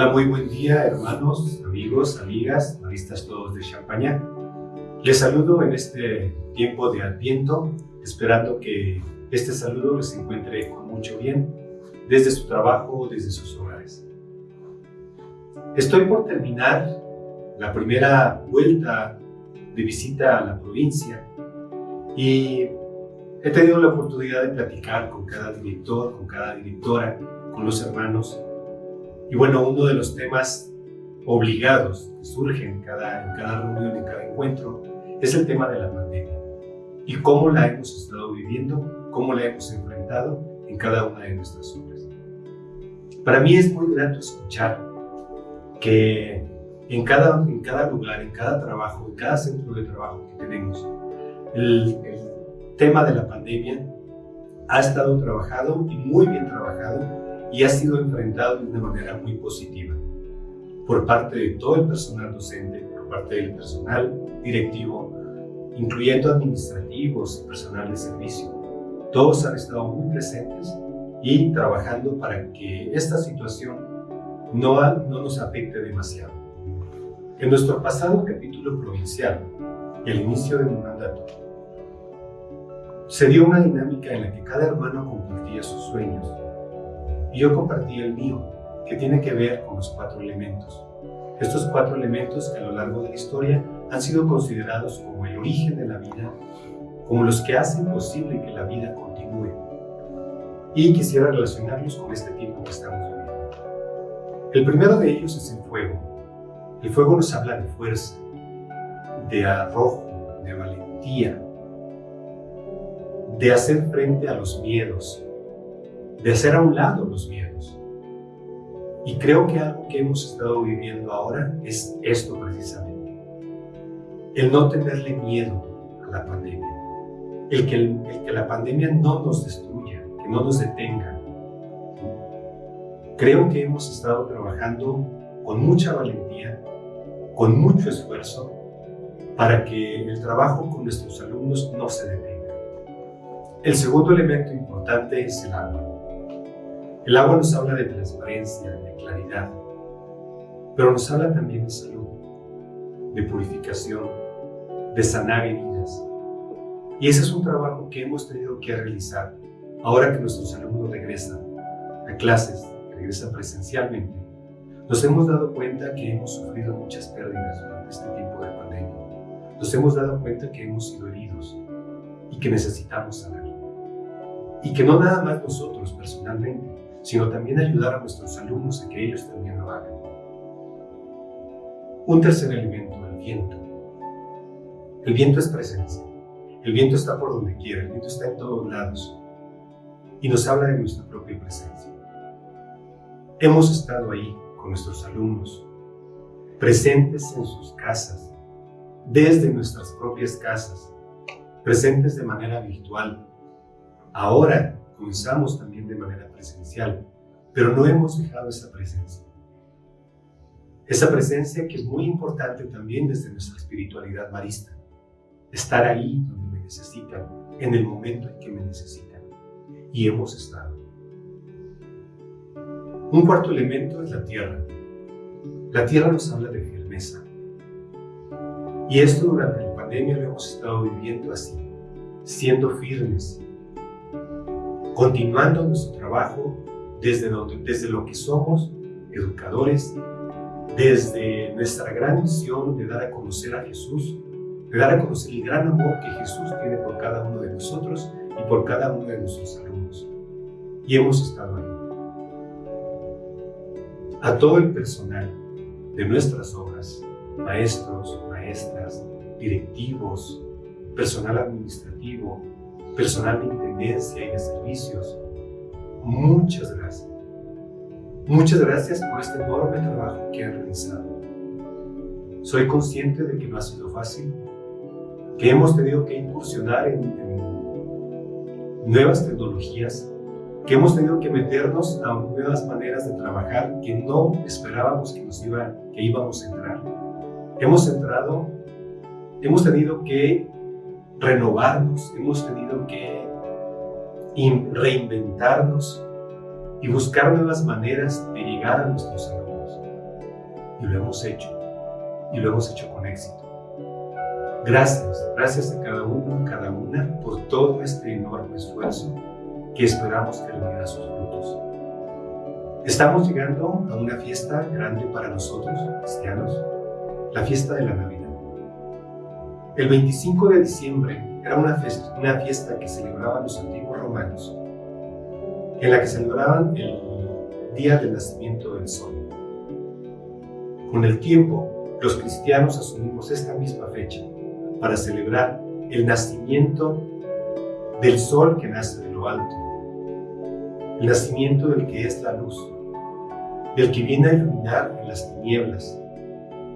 Hola, muy buen día, hermanos, amigos, amigas, maristas todos de Champaña. Les saludo en este tiempo de Adviento, esperando que este saludo les encuentre con mucho bien desde su trabajo, desde sus hogares. Estoy por terminar la primera vuelta de visita a la provincia y he tenido la oportunidad de platicar con cada director, con cada directora, con los hermanos y bueno, uno de los temas obligados que surgen en cada, en cada reunión, en cada encuentro, es el tema de la pandemia y cómo la hemos estado viviendo, cómo la hemos enfrentado en cada una de nuestras obras. Para mí es muy grato escuchar que en cada, en cada lugar, en cada trabajo, en cada centro de trabajo que tenemos, el, el tema de la pandemia ha estado trabajado y muy bien trabajado y ha sido enfrentado de una manera muy positiva por parte de todo el personal docente, por parte del personal directivo, incluyendo administrativos y personal de servicio. Todos han estado muy presentes y trabajando para que esta situación no, no nos afecte demasiado. En nuestro pasado capítulo provincial, el inicio de mi mandato, se dio una dinámica en la que cada hermano compartía sus sueños, yo compartí el mío, que tiene que ver con los cuatro elementos. Estos cuatro elementos que a lo largo de la historia han sido considerados como el origen de la vida, como los que hacen posible que la vida continúe. Y quisiera relacionarlos con este tiempo que estamos viviendo. El primero de ellos es el fuego. El fuego nos habla de fuerza, de arrojo, de valentía, de hacer frente a los miedos, de hacer a un lado los miedos. Y creo que algo que hemos estado viviendo ahora es esto precisamente. El no tenerle miedo a la pandemia. El que, el, que la pandemia no nos destruya, que no nos detenga. Creo que hemos estado trabajando con mucha valentía, con mucho esfuerzo, para que el trabajo con nuestros alumnos no se detenga. El segundo elemento importante es el agua. El agua nos habla de transparencia, de claridad, pero nos habla también de salud, de purificación, de sanar heridas. Y ese es un trabajo que hemos tenido que realizar ahora que nuestros alumnos regresan a clases, regresan presencialmente. Nos hemos dado cuenta que hemos sufrido muchas pérdidas durante este tiempo de pandemia. Nos hemos dado cuenta que hemos sido heridos y que necesitamos sanar. Y que no nada más nosotros personalmente, sino también ayudar a nuestros alumnos a que ellos también lo hagan. Un tercer elemento, el viento. El viento es presencia. El viento está por donde quiera, el viento está en todos lados y nos habla de nuestra propia presencia. Hemos estado ahí con nuestros alumnos, presentes en sus casas, desde nuestras propias casas, presentes de manera virtual. Ahora comenzamos también de manera presencial, pero no hemos dejado esa presencia. Esa presencia que es muy importante también desde nuestra espiritualidad marista. Estar ahí donde me necesitan, en el momento en que me necesitan. Y hemos estado. Un cuarto elemento es la tierra. La tierra nos habla de firmeza. Y esto durante la pandemia lo hemos estado viviendo así, siendo firmes, continuando nuestro trabajo desde, donde, desde lo que somos, educadores, desde nuestra gran misión de dar a conocer a Jesús, de dar a conocer el gran amor que Jesús tiene por cada uno de nosotros y por cada uno de nuestros alumnos. Y hemos estado ahí. A todo el personal de nuestras obras, maestros, maestras, directivos, personal administrativo, personal de intendencia y de servicios. Muchas gracias. Muchas gracias por este enorme trabajo que han realizado. Soy consciente de que no ha sido fácil, que hemos tenido que incursionar en, en nuevas tecnologías, que hemos tenido que meternos a nuevas maneras de trabajar que no esperábamos que, nos iba, que íbamos a entrar. Hemos entrado, hemos tenido que renovarnos, hemos tenido que reinventarnos y buscar nuevas maneras de llegar a nuestros alumnos. y lo hemos hecho, y lo hemos hecho con éxito. Gracias, gracias a cada uno, cada una, por todo este enorme esfuerzo que esperamos que reunirá sus frutos. Estamos llegando a una fiesta grande para nosotros, cristianos, la fiesta de la Navidad. El 25 de diciembre era una fiesta, que celebraban los antiguos romanos, en la que celebraban el día del nacimiento del sol. Con el tiempo, los cristianos asumimos esta misma fecha para celebrar el nacimiento del sol que nace de lo alto, el nacimiento del que es la luz, del que viene a iluminar las tinieblas,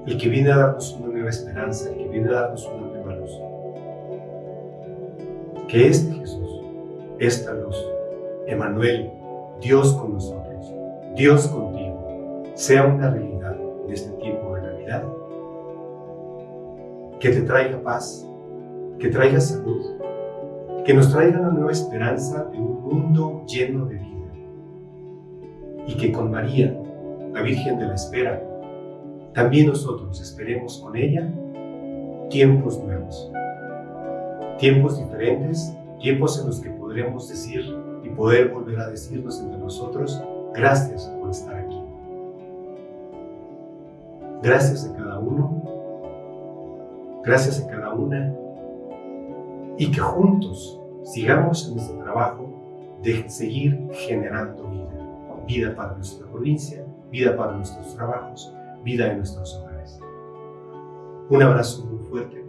el que viene a darnos una nueva esperanza, el que viene a darnos una. Que este Jesús, esta luz, Emanuel, Dios con nosotros, Dios contigo, sea una realidad en este tiempo de Navidad que te traiga paz, que traiga salud, que nos traiga una nueva esperanza de un mundo lleno de vida. Y que con María, la Virgen de la Espera, también nosotros esperemos con ella tiempos nuevos, tiempos diferentes, tiempos en los que podremos decir y poder volver a decirnos entre nosotros, gracias por estar aquí. Gracias a cada uno gracias a cada una y que juntos sigamos en nuestro trabajo de seguir generando vida, vida para nuestra provincia, vida para nuestros trabajos, vida en nuestros hogares. Un abrazo muy fuerte